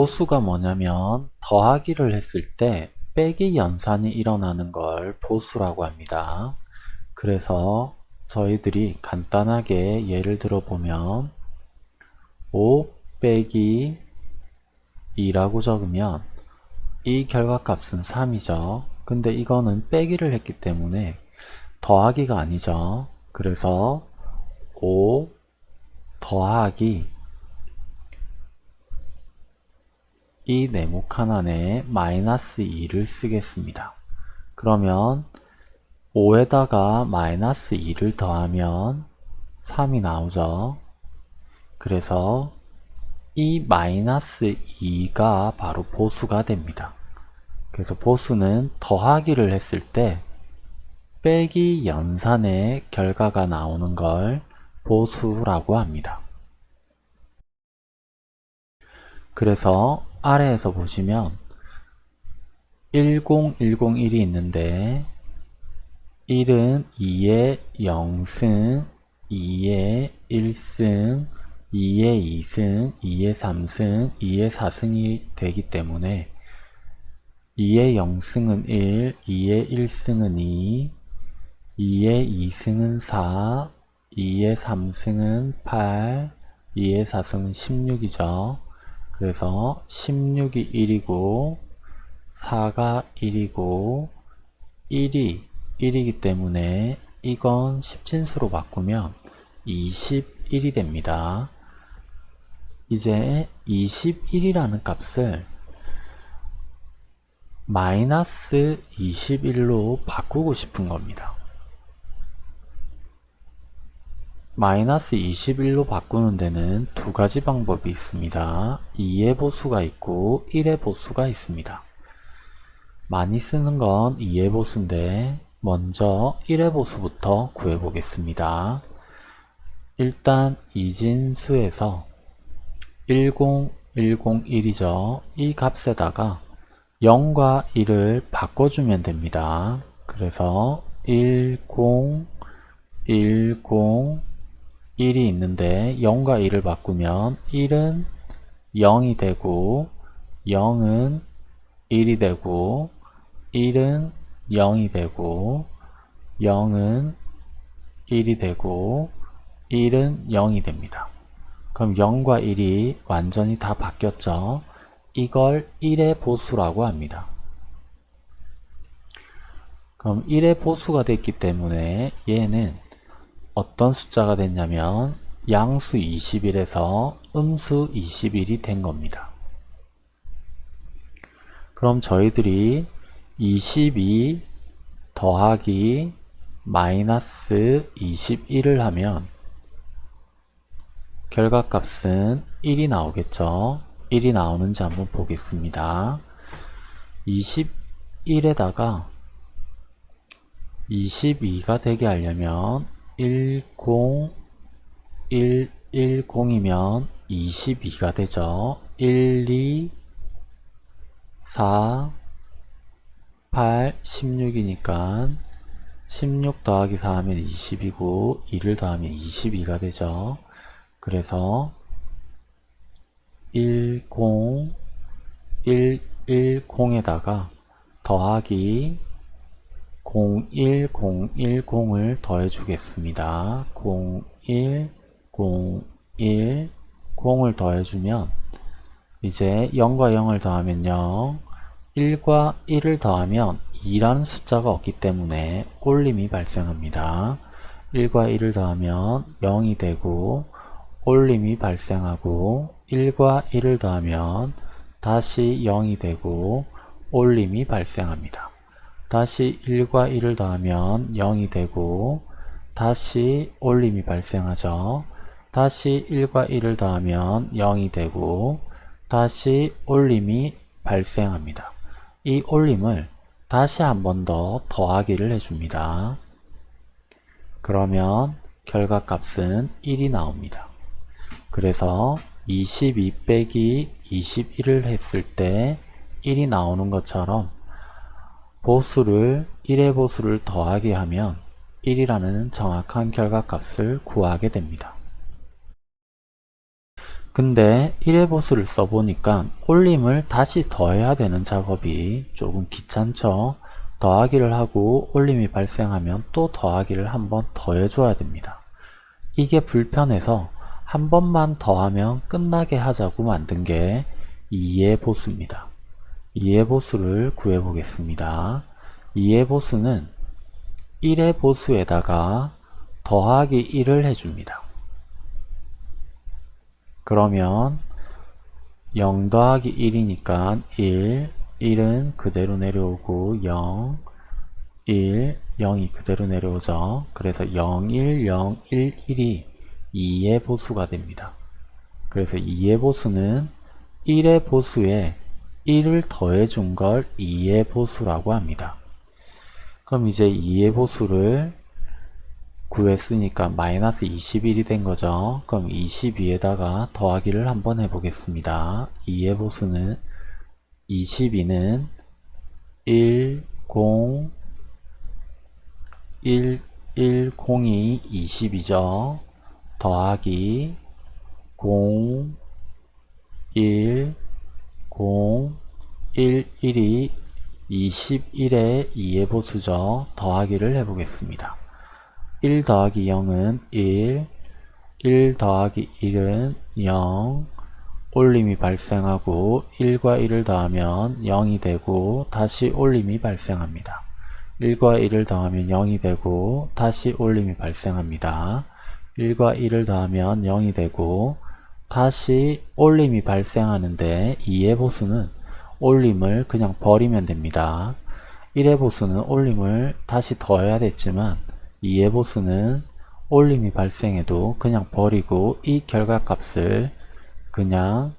보수가 뭐냐면 더하기를 했을 때 빼기 연산이 일어나는 걸 보수라고 합니다. 그래서 저희들이 간단하게 예를 들어 보면 5 빼기 2라고 적으면 이 결과값은 3이죠. 근데 이거는 빼기를 했기 때문에 더하기가 아니죠. 그래서 5 더하기 이 네모 칸 안에 마이너스 2를 쓰겠습니다. 그러면 5에다가 마이너스 2를 더하면 3이 나오죠. 그래서 이 마이너스 2가 바로 보수가 됩니다. 그래서 보수는 더하기를 했을 때 빼기 연산의 결과가 나오는 걸 보수라고 합니다. 그래서 아래에서 보시면 10101이 있는데 1은 2의 0승, 2의 1승, 2의 2승, 2의 3승, 2의 4승이 되기 때문에 2의 0승은 1, 2의 1승은 2, 2의 2승은 4, 2의 3승은 8, 2의 4승은 16이죠. 그래서 16이 1이고 4가 1이고 1이 1이기 때문에 이건 10진수로 바꾸면 21이 됩니다. 이제 21이라는 값을 마이너스 21로 바꾸고 싶은 겁니다. 마이너스 21로 바꾸는 데는 두 가지 방법이 있습니다. 2의 보수가 있고 1의 보수가 있습니다. 많이 쓰는 건 2의 보수인데 먼저 1의 보수부터 구해 보겠습니다. 일단 이진수에서 10101이죠. 이 값에다가 0과 1을 바꿔주면 됩니다. 그래서 10, 10, 1이 있는데 0과 1을 바꾸면 1은 0이 되고 0은 1이 되고 1은 0이 되고 0은 1이 되고 1은 0이 됩니다. 그럼 0과 1이 완전히 다 바뀌었죠. 이걸 1의 보수라고 합니다. 그럼 1의 보수가 됐기 때문에 얘는 어떤 숫자가 됐냐면 양수 21에서 음수 21이 된 겁니다. 그럼 저희들이 22 더하기 마이너스 21을 하면 결과값은 1이 나오겠죠. 1이 나오는지 한번 보겠습니다. 21에다가 22가 되게 하려면 10110이면 22가 되죠. 1, 2, 4, 8, 16이니까 16 더하기 4 하면 20이고 2를 더하면 22가 되죠. 그래서 10, 110에다가 더하기 01010을 더해 주겠습니다. 01010을 더해 주면 이제 0과 0을 더하면 0 1과 1을 더하면 2라는 숫자가 없기 때문에 올림이 발생합니다. 1과 1을 더하면 0이 되고 올림이 발생하고 1과 1을 더하면 다시 0이 되고 올림이 발생합니다. 다시 1과 1을 더하면 0이 되고 다시 올림이 발생하죠. 다시 1과 1을 더하면 0이 되고 다시 올림이 발생합니다. 이 올림을 다시 한 번 더 더하기를 해줍니다. 그러면 결과값은 1이 나옵니다. 그래서 22 빼기 21을 했을 때 1이 나오는 것처럼 보수를 1의 보수를 더하게 하면 1이라는 정확한 결과값을 구하게 됩니다. 근데 1의 보수를 써보니까 올림을 다시 더해야 되는 작업이 조금 귀찮죠. 더하기를 하고 올림이 발생하면 또 더하기를 한번 더해줘야 됩니다. 이게 불편해서 한 번만 더하면 끝나게 하자고 만든 게 2의 보수입니다. 2의 보수를 구해 보겠습니다. 2의 보수는 1의 보수에다가 더하기 1을 해줍니다. 그러면 0 더하기 1이니까 1, 1은 그대로 내려오고 0, 1, 0이 그대로 내려오죠. 그래서 0, 1, 0, 1, 1이 2의 보수가 됩니다. 그래서 2의 보수는 1의 보수에 1을 더해준 걸 2의 보수라고 합니다. 그럼 이제 2의 보수를 구했으니까 마이너스 21이 된 거죠. 그럼 22에다가 더하기를 한번 해보겠습니다. 2의 보수는 22는 1, 0, 1, 1, 0이 20이죠. 더하기 0, 1, 0, 1, 1이 21의 2의 보수죠. 더하기를 해보겠습니다. 1 더하기 0은 1, 1 더하기 1은 0, 올림이 발생하고 1과 1을 더하면 0이 되고 다시 올림이 발생합니다. 1과 1을 더하면 0이 되고 다시 올림이 발생합니다. 1과 1을 더하면 0이 되고 다시 올림이 발생하는데 2의 보수는 올림을 그냥 버리면 됩니다. 1의 보수는 올림을 다시 더해야 됐지만 2의 보수는 올림이 발생해도 그냥 버리고 이 결과값을 그냥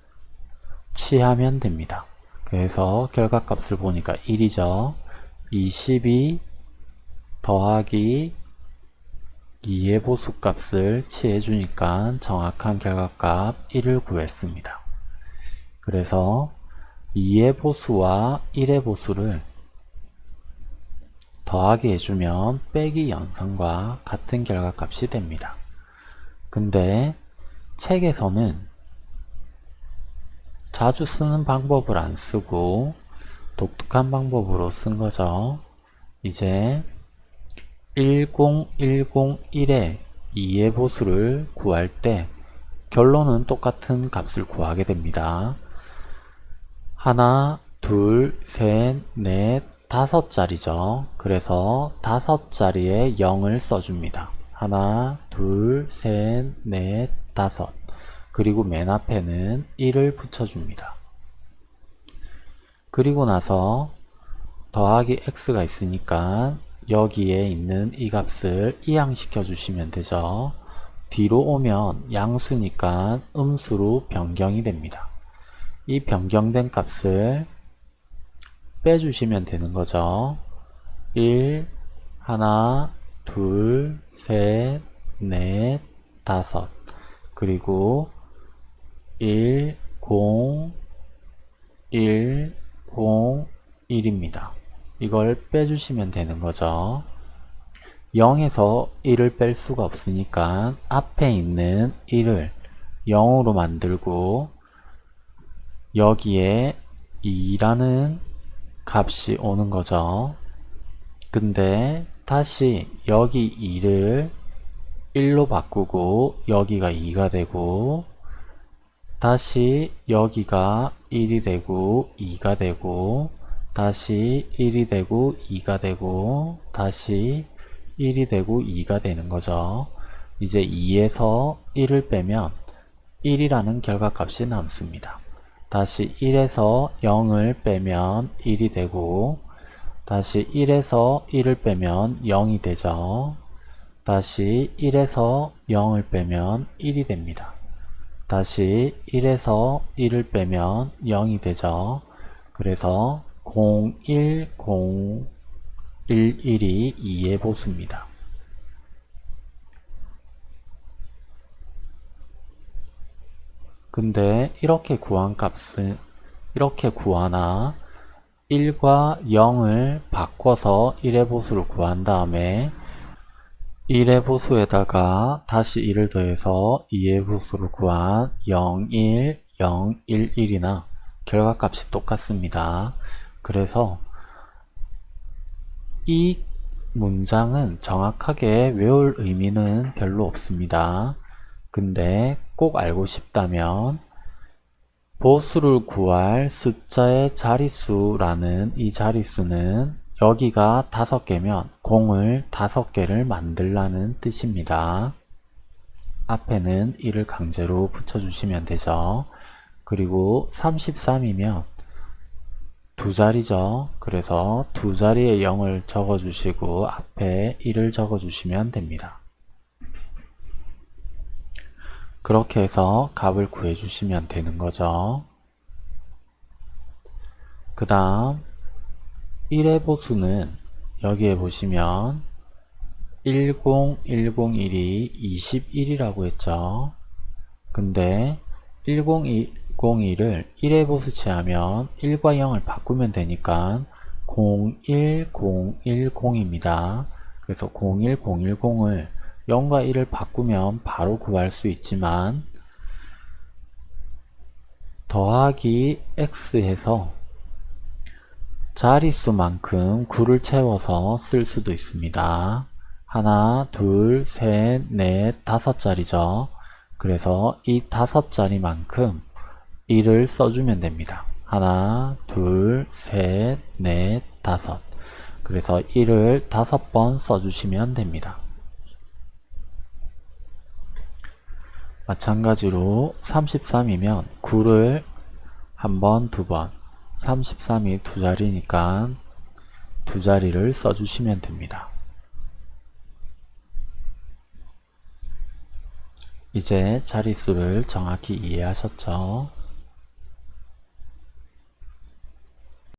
취하면 됩니다. 그래서 결과값을 보니까 1이죠. 22 더하기 2의 보수값을 취해주니까 정확한 결과값 1을 구했습니다. 그래서 2의 보수와 1의 보수를 더하기 해주면 빼기 연산과 같은 결과값이 됩니다. 근데 책에서는 자주 쓰는 방법을 안 쓰고 독특한 방법으로 쓴 거죠. 이제 10101의 2의 보수를 구할 때 결론은 똑같은 값을 구하게 됩니다. 하나, 둘, 셋, 넷, 다섯 자리죠. 그래서 다섯 자리에 0을 써줍니다. 하나, 둘, 셋, 넷, 다섯. 그리고 맨 앞에는 1을 붙여줍니다. 그리고 나서 더하기 x가 있으니까 여기에 있는 이 값을 이항시켜 주시면 되죠. 뒤로 오면 양수니까 음수로 변경이 됩니다. 이 변경된 값을 빼주시면 되는 거죠. 1, 하나, 둘, 셋, 넷, 다섯 그리고 1, 0, 1, 0, 1입니다. 이걸 빼주시면 되는 거죠. 0에서 1을 뺄 수가 없으니까 앞에 있는 1을 0으로 만들고 여기에 2라는 값이 오는 거죠. 근데 다시 여기 2를 1로 바꾸고 여기가 2가 되고 다시 여기가 1이 되고 2가 되고 다시 1이 되고 2가 되고 다시 1이 되고 2가 되는 거죠. 이제 2에서 1을 빼면 1이라는 결과값이 남습니다. 다시 1에서 0을 빼면 1이 되고 다시 1에서 1을 빼면 0이 되죠. 다시 1에서 0을 빼면 1이 됩니다. 다시 1에서 1을 빼면 0이 되죠. 그래서 01011이 2의 보수입니다. 근데 이렇게 구한 값은 이렇게 구하나 1과 0을 바꿔서 1의 보수를 구한 다음에 1의 보수에다가 다시 1을 더해서 2의 보수를 구한 0, 1, 0, 1, 1이나 결과값이 똑같습니다. 그래서 이 문장은 정확하게 외울 의미는 별로 없습니다. 근데 꼭 알고 싶다면 보수를 구할 숫자의 자릿수라는 이 자릿수는 여기가 다섯 개면 공을 다섯 개를 만들라는 뜻입니다. 앞에는 1을 강제로 붙여주시면 되죠. 그리고 33이면 두 자리죠. 그래서 두 자리에 0을 적어주시고 앞에 1을 적어주시면 됩니다. 그렇게 해서 값을 구해주시면 되는 거죠. 그 다음 1의 보수는 여기에 보시면 10101이 21이라고 했죠. 근데 1001을 1의 보수 취하면 1과 0을 바꾸면 되니까 01010입니다. 그래서 01010을 0과 1을 바꾸면 바로 구할 수 있지만 더하기 x 해서 자릿수만큼 9를 채워서 쓸 수도 있습니다. 하나, 둘, 셋, 넷, 다섯 자리죠. 그래서 이 다섯 자리만큼 1을 써주면 됩니다. 하나, 둘, 셋, 넷, 다섯. 그래서 1을 다섯 번 써주시면 됩니다. 마찬가지로 33이면 9를 한 번, 두 번, 33이 두 자리니까 두 자리를 써주시면 됩니다. 이제 자릿수를 정확히 이해하셨죠?